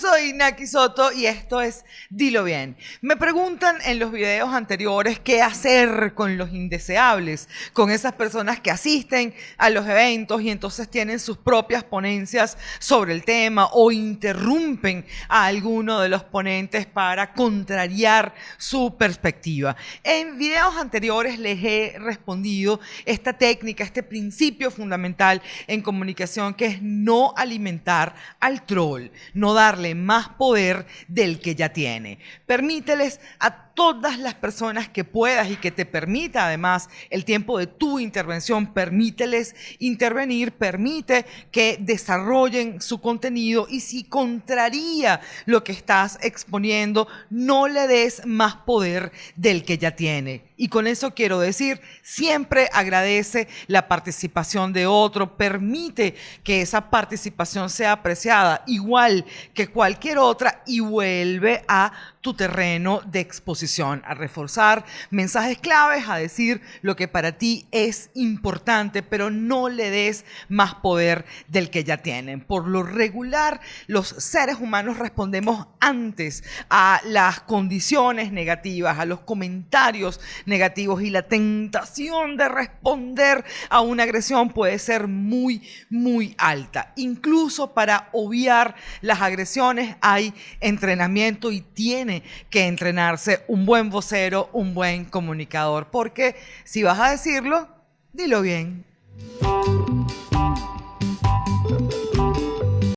soy Naki Soto y esto es Dilo Bien. Me preguntan en los videos anteriores qué hacer con los indeseables, con esas personas que asisten a los eventos y entonces tienen sus propias ponencias sobre el tema o interrumpen a alguno de los ponentes para contrariar su perspectiva. En videos anteriores les he respondido esta técnica, este principio fundamental en comunicación que es no alimentar al troll, no darle más poder del que ya tiene. Permíteles a todas las personas que puedas y que te permita además el tiempo de tu intervención, permíteles intervenir, permite que desarrollen su contenido y si contraría lo que estás exponiendo, no le des más poder del que ya tiene. Y con eso quiero decir, siempre agradece la participación de otro, permite que esa participación sea apreciada igual que cualquier otra y vuelve a tu terreno de exposición, a reforzar mensajes claves, a decir lo que para ti es importante, pero no le des más poder del que ya tienen. Por lo regular, los seres humanos respondemos antes a las condiciones negativas, a los comentarios negativos y la tentación de responder a una agresión puede ser muy, muy alta. Incluso para obviar las agresiones hay entrenamiento y tiene que entrenarse un buen vocero, un buen comunicador, porque si vas a decirlo, dilo bien.